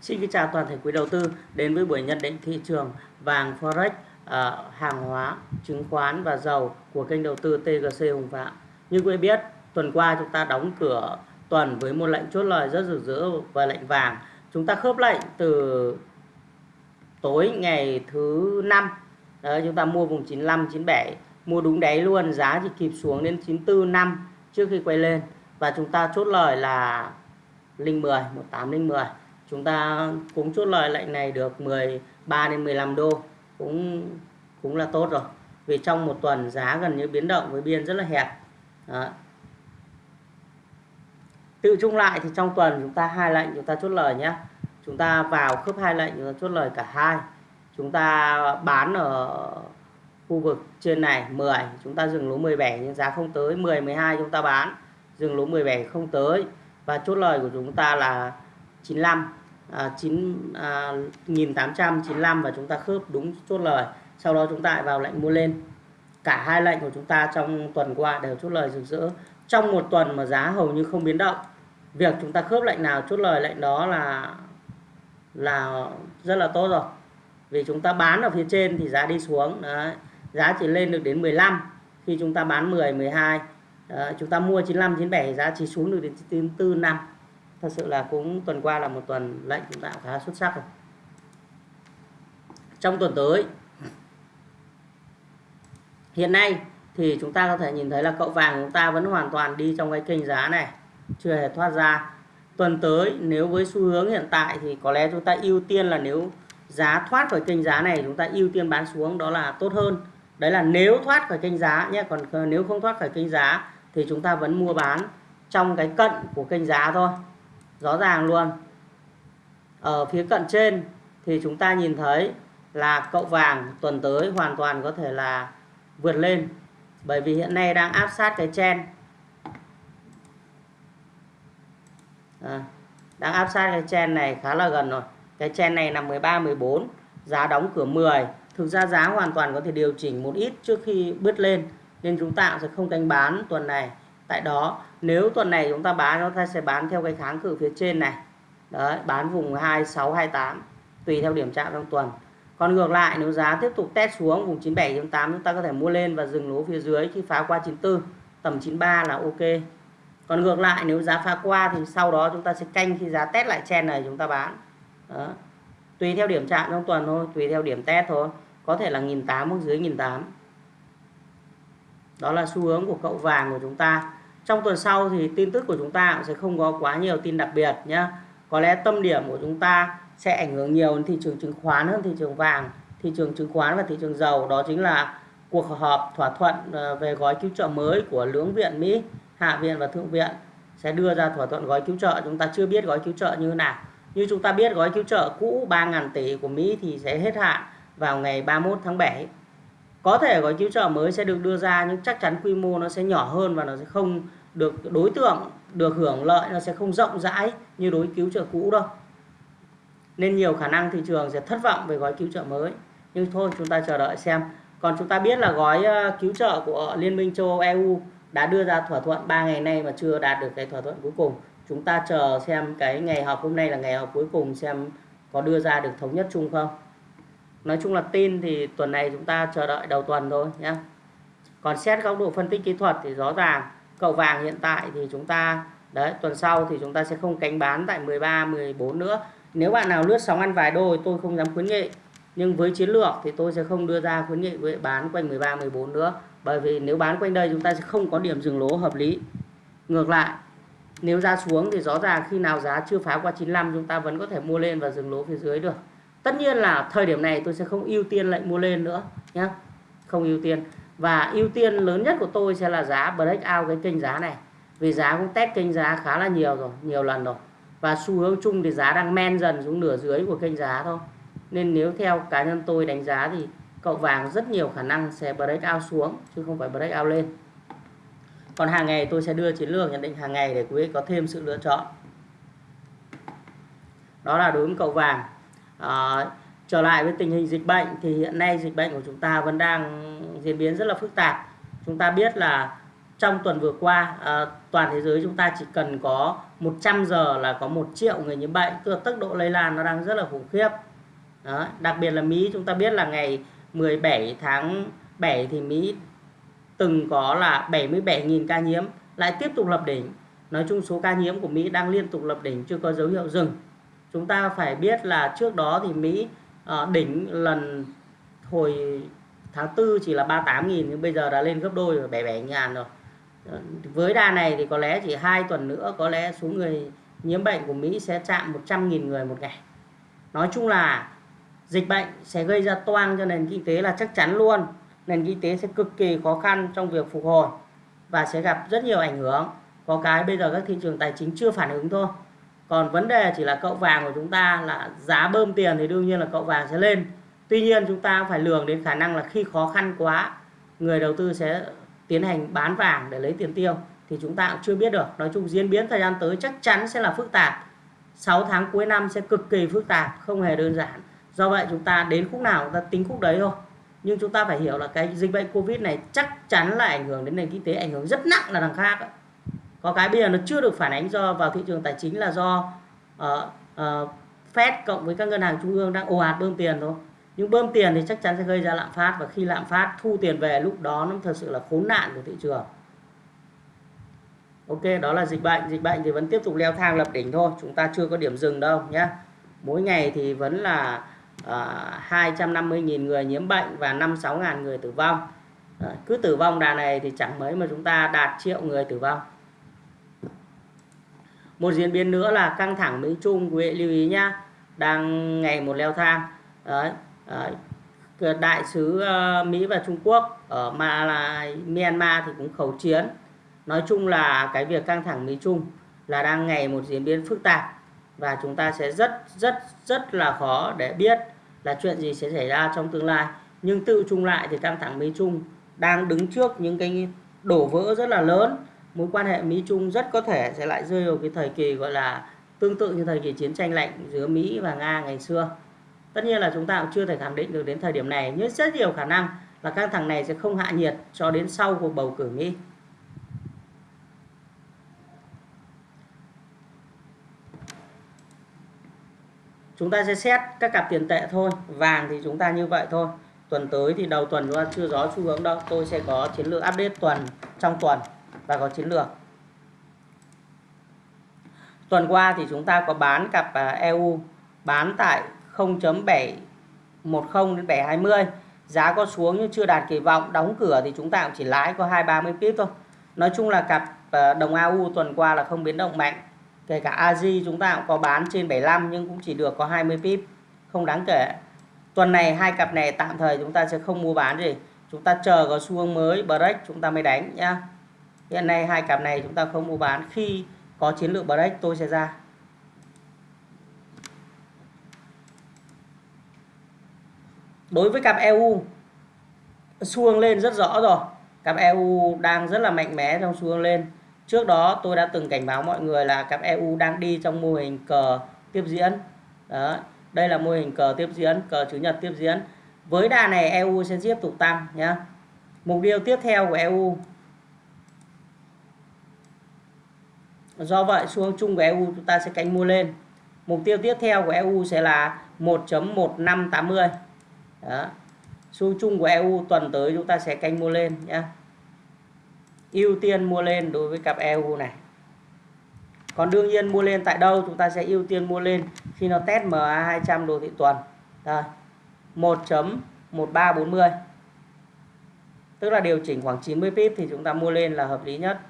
Xin kính chào toàn thể quý đầu tư đến với buổi nhận định thị trường vàng Forex, ờ, hàng hóa, chứng khoán và dầu của kênh đầu tư TGC Hùng Phạm. Như quý biết, tuần qua chúng ta đóng cửa tuần với một lệnh chốt lời rất rực rỡ và lệnh vàng. Chúng ta khớp lệnh từ tối ngày thứ năm Đấy, chúng ta mua vùng 95 97 mua đúng đáy luôn giá chỉ kịp xuống đến 94 năm trước khi quay lên và chúng ta chốt lời là linh 10 18 linh 10 chúng ta cũng chốt lời lệnh này được 13 đến 15 đô. Cũng cũng là tốt rồi. Vì trong một tuần giá gần như biến động với biên rất là hẹp. Đó. tự chung lại thì trong tuần chúng ta hai lệnh, chúng ta chốt lời nhé. Chúng ta vào khớp hai lệnh, chúng ta chốt lời cả hai. Chúng ta bán ở khu vực trên này 10 chúng ta dừng lỗ 17 nhưng giá không tới 10 12 chúng ta bán. Dừng lỗ 17 không tới. Và chốt lời của chúng ta là 95 à, 9 à, 1895 và chúng ta khớp đúng chốt lời. Sau đó chúng ta lại vào lệnh mua lên. Cả hai lệnh của chúng ta trong tuần qua đều chốt lời rực rỡ. Trong một tuần mà giá hầu như không biến động việc chúng ta khớp lệnh nào chốt lời lệnh đó là là rất là tốt rồi. Vì chúng ta bán ở phía trên thì giá đi xuống đấy. Giá chỉ lên được đến 15 khi chúng ta bán 10 12 Đấy, chúng ta mua 95 97 giá chỉ xuống được đến 94 năm thật sự là cũng tuần qua là một tuần lệnh chúng ta khá xuất sắc rồi. Trong tuần tới, hiện nay thì chúng ta có thể nhìn thấy là cậu vàng chúng ta vẫn hoàn toàn đi trong cái kênh giá này, chưa hề thoát ra. Tuần tới nếu với xu hướng hiện tại thì có lẽ chúng ta ưu tiên là nếu giá thoát khỏi kênh giá này chúng ta ưu tiên bán xuống, đó là tốt hơn. Đấy là nếu thoát khỏi kênh giá nhé còn nếu không thoát khỏi kênh giá thì chúng ta vẫn mua bán trong cái cận của kênh giá thôi rõ ràng luôn. Ở phía cận trên thì chúng ta nhìn thấy là cậu vàng tuần tới hoàn toàn có thể là vượt lên. Bởi vì hiện nay đang áp sát cái chen. À, đang áp sát cái chen này khá là gần rồi. Cái chen này là 13 14 giá đóng cửa 10 thực ra giá hoàn toàn có thể điều chỉnh một ít trước khi bứt lên. Nên chúng ta sẽ không canh bán tuần này tại đó, nếu tuần này chúng ta bán, chúng ta sẽ bán theo cái kháng cự phía trên này. Đấy, bán vùng 2628 tùy theo điểm chạm trong tuần. Còn ngược lại, nếu giá tiếp tục test xuống vùng 97 8 chúng ta có thể mua lên và dừng lỗ phía dưới khi phá qua 94 tầm 93 là ok. Còn ngược lại, nếu giá phá qua thì sau đó chúng ta sẽ canh khi giá test lại chen này chúng ta bán. Đó. tùy theo điểm chạm trong tuần thôi, tùy theo điểm test thôi. Có thể là 1.800 hoặc dưới 1.800 đó là xu hướng của cậu vàng của chúng ta trong tuần sau thì tin tức của chúng ta cũng sẽ không có quá nhiều tin đặc biệt nhé có lẽ tâm điểm của chúng ta sẽ ảnh hưởng nhiều đến thị trường chứng khoán hơn thị trường vàng, thị trường chứng khoán và thị trường dầu. Đó chính là cuộc họp thỏa thuận ờ, về gói cứu trợ mới của lưỡng viện Mỹ, hạ viện và thượng viện sẽ đưa ra thỏa thuận gói cứu trợ. Chúng ta chưa biết gói cứu trợ như thế nào. Như chúng ta biết, gói cứu trợ cũ 3.000 tỷ của Mỹ thì sẽ hết hạn vào ngày 31 tháng 7 có thể gói cứu trợ mới sẽ được đưa ra, nhưng chắc chắn quy mô nó sẽ nhỏ hơn và nó sẽ không được đối tượng được hưởng lợi nó sẽ không rộng rãi như đối cứu trợ cũ đâu. Nên nhiều khả năng thị trường sẽ thất vọng về gói cứu trợ mới. Nhưng thôi, chúng ta chờ đợi xem. Còn chúng ta biết là gói ờ, cứu trợ của Liên minh châu Âu EU đã đưa ra thỏa thuận 3 ngày nay mà chưa đạt được cái thỏa thuận cuối cùng. Chúng ta chờ xem cái ngày họp hôm nay là ngày họp cuối cùng xem có đưa ra được thống nhất chung không. Nói chung là tin thì tuần này chúng ta chờ đợi đầu tuần thôi nhé còn xét góc độ phân tích kỹ thuật thì rõ ràng cầu vàng hiện tại thì chúng ta, đấy, tuần sau thì chúng ta sẽ không cánh bán tại 13 14 nữa. Nếu bạn nào lướt sóng ăn vài đôi tôi không dám khuyến nghị. Nhưng với chiến lược thì tôi sẽ không đưa ra khuyến nghị với bán quanh 13 14 nữa. Bởi vì nếu bán quanh đây chúng ta sẽ không có điểm dừng lỗ hợp lý. Ngược lại, nếu ra xuống thì rõ ràng khi nào giá chưa phá qua 95 chúng ta vẫn có thể mua lên và dừng lỗ phía dưới được. Tất nhiên là thời điểm này tôi sẽ không ưu tiên lệnh mua lên nữa nhé không ưu tiên và ưu tiên lớn nhất của tôi sẽ là giá break out cái kênh giá này. Vì giá cũng test kênh giá khá là nhiều rồi nhiều lần rồi. Và xu hướng chung thì giá đang men dần xuống nửa dưới của kênh giá thôi. Nên nếu theo cá nhân tôi đánh giá thì cậu vàng rất nhiều khả năng sẽ break out xuống chứ không phải break out lên. Còn hàng ngày tôi sẽ đưa chiến lược nhận định hàng ngày để quý vị có thêm sự lựa chọn. Đó là đối với cậu vàng. À, trở lại với tình hình dịch bệnh thì hiện nay dịch bệnh của chúng ta vẫn đang diễn biến rất là phức tạp. Chúng ta biết là trong tuần vừa qua à, toàn thế giới chúng ta chỉ cần có 100 giờ là có một triệu người nhiễm bệnh tức là tốc độ lây lan nó đang rất là khủng khiếp. Đó. đặc biệt là Mỹ chúng ta biết là ngày 17 tháng 7 thì Mỹ từng có là 77.000 ca nhiễm lại tiếp tục lập đỉnh. Nói chung số ca nhiễm của Mỹ đang liên tục lập đỉnh chưa có dấu hiệu dừng. Chúng ta phải biết là trước đó thì Mỹ à, đỉnh lần hồi tháng 4 chỉ là 38.000 nhưng bây giờ đã lên gấp đôi rồi 77 ngàn rồi. Ờ, với đà này thì có lẽ chỉ hai tuần nữa có lẽ số người nhiễm bệnh của Mỹ sẽ chạm 100.000 người một ngày. Nói chung là dịch bệnh sẽ gây ra toang cho nền kinh tế là chắc chắn luôn. Nền kinh tế sẽ cực kỳ khó khăn trong việc phục hồi và sẽ gặp rất nhiều ảnh hưởng. Có cái bây giờ các thị trường tài chính chưa phản ứng thôi còn vấn đề chỉ là cậu vàng của chúng ta là giá bơm tiền thì đương nhiên là cậu vàng sẽ lên. Tuy nhiên chúng ta phải lường đến khả năng là khi khó khăn quá, người đầu tư sẽ tiến hành bán vàng để lấy tiền tiêu thì chúng ta cũng chưa biết được. Nói chung diễn biến thời gian tới chắc chắn sẽ là phức tạp. 6 tháng cuối năm sẽ cực kỳ phức tạp, không hề đơn giản. Do vậy chúng ta đến khúc nào chúng ta tính khúc đấy thôi. Nhưng chúng ta phải hiểu là cái dịch bệnh covid này chắc chắn là ảnh hưởng đến nền kinh tế, ảnh hưởng rất nặng là đằng khác ấy có cái bây giờ nó chưa được phản ánh do vào thị trường tài chính là do uh, uh, Fed cộng với các ngân hàng trung ương đang ồ ạt bơm tiền thôi. Nhưng bơm tiền thì chắc chắn sẽ gây ra lạm phát và khi lạm phát thu tiền về lúc đó nó thật sự là khốn nạn của thị trường. Ok đó là dịch bệnh. Dịch bệnh thì vẫn tiếp tục leo thang lập đỉnh thôi. Chúng ta chưa có điểm dừng đâu nhé. Mỗi ngày thì vẫn là ờ, uh, 250.000 người nhiễm bệnh và 5-6 người tử vong. Cứ tử vong đà này thì chẳng mấy mà chúng ta đạt triệu người tử vong một diễn biến nữa là căng thẳng Mỹ Trung quý vị lưu ý nhá. Đang ngày một leo thang. Đấy, đại sứ ờ, Mỹ và Trung Quốc ở mà là Myanmar thì cũng khẩu chiến. Nói chung là cái việc căng thẳng Mỹ Trung là đang ngày một diễn biến phức tạp và chúng ta sẽ rất rất rất là khó để biết là chuyện gì sẽ xảy ra trong tương lai. Nhưng tự chung lại thì căng thẳng Mỹ Trung đang đứng trước những cái đổ vỡ rất là lớn mối quan hệ Mỹ Trung rất có thể sẽ lại rơi vào cái thời kỳ, gọi là, tương tự như thời kỳ chiến tranh lạnh giữa Mỹ và Nga ngày xưa. Tất nhiên là chúng ta cũng chưa thể khẳng định được đến thời điểm này, nhưng rất nhiều khả năng là căng thẳng này sẽ không hạ nhiệt cho đến sau cuộc bầu cử Mỹ. Chúng ta sẽ xét các cặp tiền tệ thôi, vàng thì chúng ta như vậy thôi. Tuần tới thì đầu tuần chúng ta chưa rõ xu hướng đâu, tôi sẽ có chiến lược update tuần, trong tuần và có chiến lược. Tuần qua thì chúng ta có bán cặp à, EU bán tại 0.710 đến 720 giá có xuống nhưng chưa đạt kỳ vọng. Đóng cửa thì chúng ta cũng chỉ lái có 230 pip thôi. Nói chung là cặp à, đồng AU tuần qua là không biến động mạnh. Kể cả az chúng ta cũng có bán trên 75 nhưng cũng chỉ được có 20 pip. Không đáng kể. Tuần này hai cặp này tạm thời chúng ta sẽ không mua bán gì. Chúng ta chờ có xu hướng mới, break chúng ta mới đánh nhá hiện nay hai cặp này chúng ta không mua bán. Khi có chiến lược break tôi sẽ ra. Đối với cặp EU xu hướng lên rất rõ rồi. Cặp EU đang rất là mạnh mẽ trong xu hướng lên. Trước đó tôi đã từng cảnh báo mọi người là cặp EU đang đi trong mô hình cờ tiếp diễn. Đó, đây là mô hình cờ tiếp diễn, cờ chủ nhật tiếp diễn. Với đà này EU sẽ tiếp tục tăng nhé mục tiêu tiếp theo của EU do vậy, xu hướng chung của EU chúng ta sẽ canh mua lên. Mục tiêu tiếp theo của EU sẽ là 1.1580 đó. xu chung của EU tuần tới chúng ta sẽ canh mua lên nhé ưu tiên mua lên đối với cặp EU này. Còn đương nhiên mua lên tại đâu chúng ta sẽ ưu tiên mua lên khi nó test MA 200 đồ thị tuần. Đây 1.1340 tức là điều chỉnh khoảng 90 pip thì chúng ta mua lên là hợp lý nhất.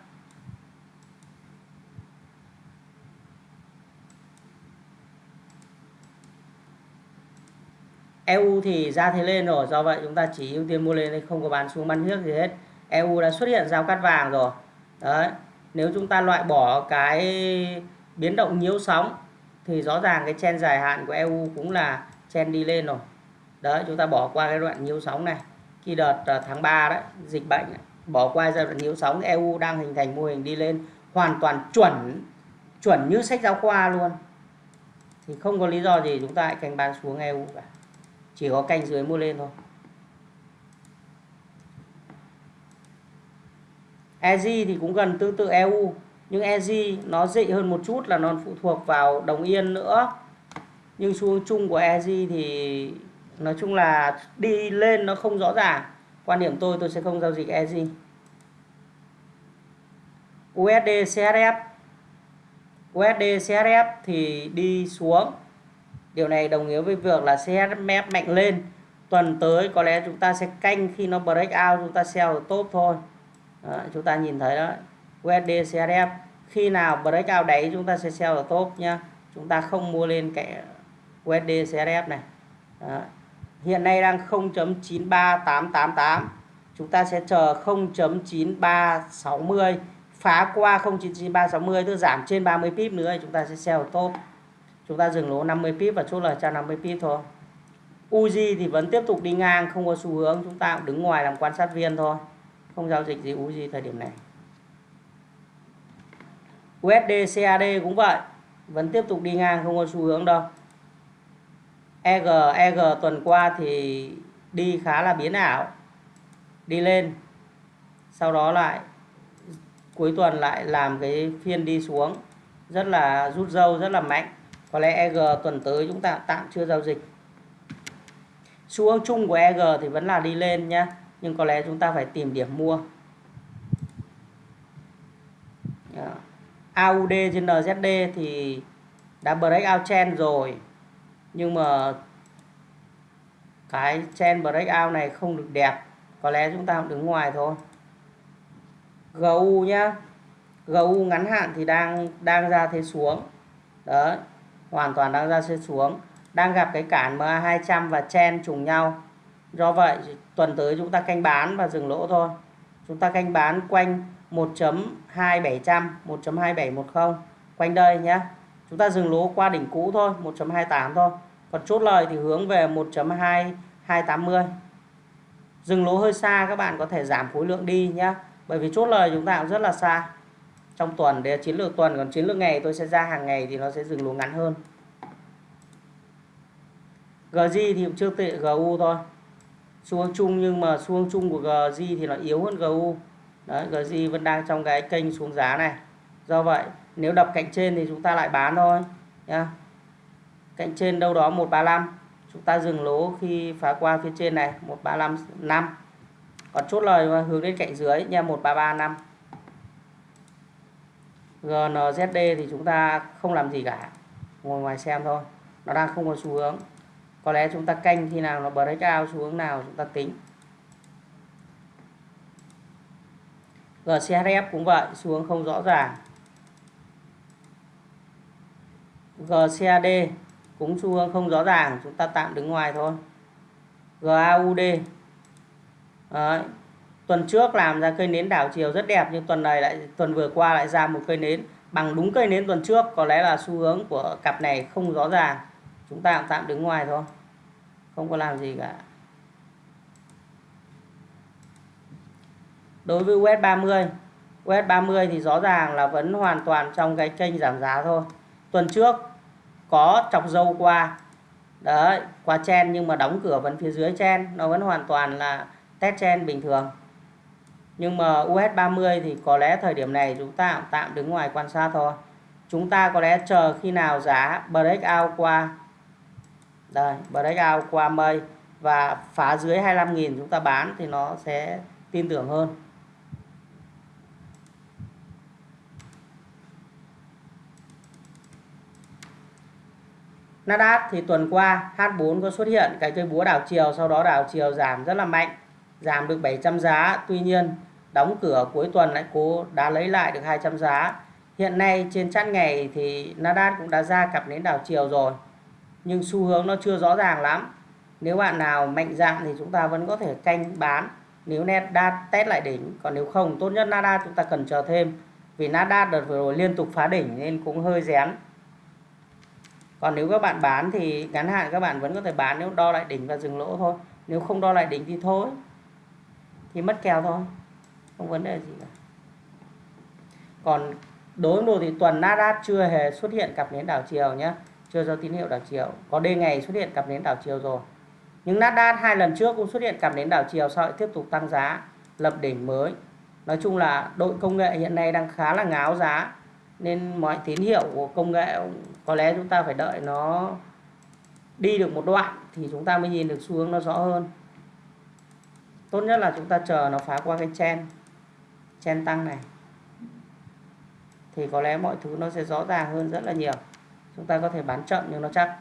EU thì ra thế lên rồi, do vậy chúng ta chỉ ưu tiên mua lên không có bán xuống bán nước gì hết. EU đã xuất hiện giao cắt vàng rồi. Đấy, nếu chúng ta loại bỏ cái biến động nhiễu sóng thì rõ ràng cái chen dài hạn của EU cũng là chen đi lên rồi. Đấy, chúng ta bỏ qua cái đoạn nhiễu sóng này. Khi đợt à, tháng 3 đấy, dịch bệnh bỏ qua giai đoạn nhiễu sóng EU đang hình thành mô hình đi lên hoàn toàn chuẩn chuẩn như sách giáo khoa luôn. Thì không có lý do gì chúng ta lại canh bán xuống EU cả chỉ có canh dưới mua lên thôi. EG thì cũng gần tương tự EU nhưng EG nó dị hơn một chút là nó phụ thuộc vào đồng yên nữa. Nhưng xu hướng chung của EG thì nói chung là đi lên nó không rõ ràng. Quan điểm tôi tôi sẽ không giao dịch EG USD CHF USD CHF thì đi xuống điều này đồng nghĩa với việc là CHF mạnh lên. Tuần tới có lẽ chúng ta sẽ canh khi nó break out chúng ta sell ở top thôi. Đó, chúng ta nhìn thấy đó USD CHF khi nào break out đáy chúng ta sẽ sell ở top nhá. Chúng ta không mua lên cái USD CHF này. Đó. hiện nay đang 0.93888 chúng ta sẽ chờ 0.9360 phá qua 0.9360 tức giảm trên 30 pip nữa chúng ta sẽ sell top chúng ta dừng lỗ 50 pip và chốt lời 150 pip thôi. Uzi thì vẫn tiếp tục đi ngang, không có xu hướng. Chúng ta cũng đứng ngoài làm quan sát viên thôi. Không giao dịch gì Uzi thời điểm này. USD CAD cũng vậy. Vẫn tiếp tục đi ngang, không có xu hướng đâu. EG EG tuần qua thì đi khá là biến ảo. Đi lên. Sau đó lại, cuối tuần lại làm cái phiên đi xuống. Rất là rút dâu rất là mạnh có lẽ EG tuần tới chúng ta tạm chưa giao dịch. Xu hướng chung của EG thì vẫn là đi lên nhé nhưng có lẽ chúng ta phải tìm điểm mua. AUD trên NZD thì đã break out trend rồi, nhưng mà cái trend break out này không được đẹp. Có lẽ chúng ta cũng đứng ngoài thôi. GU nhá. GU ngắn hạn thì đang đang ra thế xuống. Đấy hoàn toàn đang ra thế xuống, đang gặp cái cản MA200 và chen trùng nhau. Do vậy, tuần tới chúng ta canh bán và dừng lỗ thôi. Chúng ta canh bán quanh 1.2700 1.2710 quanh đây nhé. Chúng ta dừng lỗ qua đỉnh cũ thôi 1.28 thôi. Còn chốt lời thì hướng về 1.2280 dừng lỗ hơi xa, các bạn có thể giảm khối lượng đi nhé. Bởi vì chốt lời chúng ta cũng rất là xa trong tuần để chiến lược tuần, còn chiến lược ngày tôi sẽ ra hàng ngày thì nó sẽ dừng lỗ ngắn hơn. GG thì cũng chưa tệ GU thôi. Xu hướng chung nhưng mà xu hướng chung của GG thì nó yếu hơn GU đấy GG vẫn đang trong cái kênh xuống giá này. Do vậy, nếu đập cạnh trên thì chúng ta lại bán thôi, nhá. Cạnh trên đâu đó 135 chúng ta dừng lỗ khi phá qua phía trên này 135 5 còn chốt lời hướng đến cạnh dưới nha 1335 GNZD thì chúng ta không làm gì cả, ngồi ngoài xem thôi. Nó đang không có xu hướng. Có lẽ chúng ta canh khi nào nó break out xu hướng nào chúng ta tính. GCHF cũng vậy, xu hướng không rõ ràng. GCAD cũng xu hướng không rõ ràng, chúng ta tạm đứng ngoài thôi. GAUD Đấy tuần trước làm ra cây nến đảo chiều rất đẹp, nhưng tuần này lại, tuần vừa qua lại ra một cây nến bằng đúng cây nến tuần trước. Có lẽ là xu hướng của cặp này không rõ ràng. Chúng ta tạm đứng ngoài thôi. Không có làm gì cả. Đối với US 30 US 30 thì rõ ràng là vẫn hoàn toàn trong cái kênh giảm giá thôi. Tuần trước có chọc dâu qua. Đấy, qua chen nhưng mà đóng cửa vẫn phía dưới chen. Nó vẫn hoàn toàn là test chen bình thường nhưng mà US 30 thì có lẽ thời điểm này chúng ta tạm đứng ngoài quan sát thôi. Chúng ta có lẽ chờ khi nào giá break out qua, đây, break out qua mây và phá dưới 25.000 chúng ta bán thì nó sẽ tin tưởng hơn. Nasdaq thì tuần qua H4 có xuất hiện cái cây búa đảo chiều, sau đó đảo chiều giảm rất là mạnh, giảm được 700 giá. Tuy nhiên đóng cửa cuối tuần lại cố đã lấy lại được 200 giá. Hiện nay trên chart ngày thì Nasdaq cũng đã ra cặp nến đảo chiều rồi, nhưng xu hướng nó chưa rõ ràng lắm. Nếu bạn nào mạnh dạn thì chúng ta vẫn có thể canh bán. Nếu Nasdaq test lại đỉnh, còn nếu không, tốt nhất Nasdaq chúng ta cần chờ thêm, vì Nasdaq đợt vừa rồi liên tục phá đỉnh nên cũng hơi rén. Còn nếu các bạn bán thì ngắn hạn các bạn vẫn có thể bán, nếu đo lại đỉnh và dừng lỗ thôi. Nếu không đo lại đỉnh thì thôi, thì mất kèo thôi không vấn đề gì cả. Còn đối với thì tuần Nasdaq chưa hề xuất hiện cặp nến đảo chiều nhé chưa cho tín hiệu đảo chiều có đêm ngày xuất hiện cặp nến đảo chiều rồi. Nhưng Nasdaq hai lần trước cũng xuất hiện cặp nến đảo chiều sau lại tiếp tục tăng giá, lập đỉnh mới. Nói chung là đội công nghệ hiện nay đang khá là ngáo giá, nên mọi tín hiệu của công nghệ có lẽ chúng ta phải đợi nó đi được một đoạn thì chúng ta mới nhìn được xu hướng nó rõ hơn. Tốt nhất là chúng ta chờ nó phá qua cái chen chen tăng này. Thì có lẽ mọi thứ nó sẽ rõ ràng hơn rất là nhiều. Chúng ta có thể bán chậm nhưng nó chắc.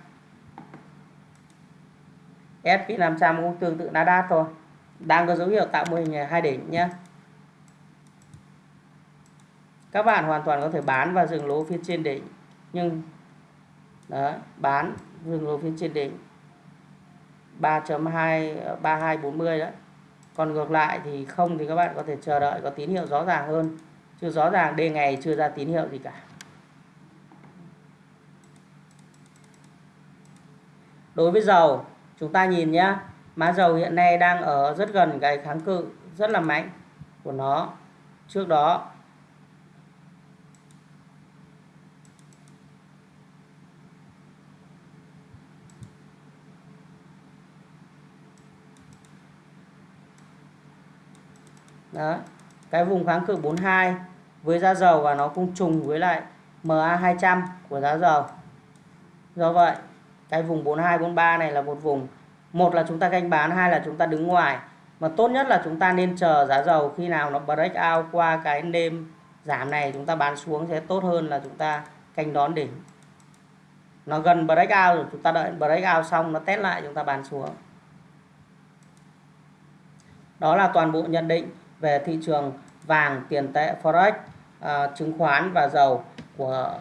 SP500 cũng tương tự Nasdaq thôi. Đang có dấu hiệu tạo mô hình hai đỉnh nhé các bạn hoàn toàn có thể bán và dừng lỗ phía trên đỉnh. Nhưng đó, bán dừng lỗ phía trên đỉnh. 3.2 3240 đấy còn ngược lại thì không thì các bạn có thể chờ đợi, có tín hiệu rõ ràng hơn. Chứ rõ ràng đề ngày chưa ra tín hiệu gì cả. Đối với dầu, chúng ta nhìn nhé má dầu hiện nay đang ở rất gần cái kháng cự rất là mạnh của nó. Trước đó Đó. Cái vùng kháng cự 42 với giá dầu và nó cũng trùng với lại MA200 của giá dầu. Do vậy, cái vùng 42 43 này là một vùng một là chúng ta canh bán, hai là chúng ta đứng ngoài. Mà tốt nhất là chúng ta nên chờ giá dầu khi nào nó break out qua cái đêm giảm này chúng ta bán xuống sẽ tốt hơn là chúng ta canh đón đỉnh. Nó gần break out rồi chúng ta đợi break out xong nó test lại chúng ta bán xuống. Đó là toàn bộ nhận định về thị trường vàng, tiền tệ, forex, uh, chứng khoán và dầu của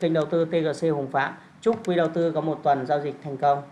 kênh đầu tư TGC Hùng Phạm. Chúc quý đầu tư có một tuần giao dịch thành công.